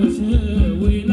مساوي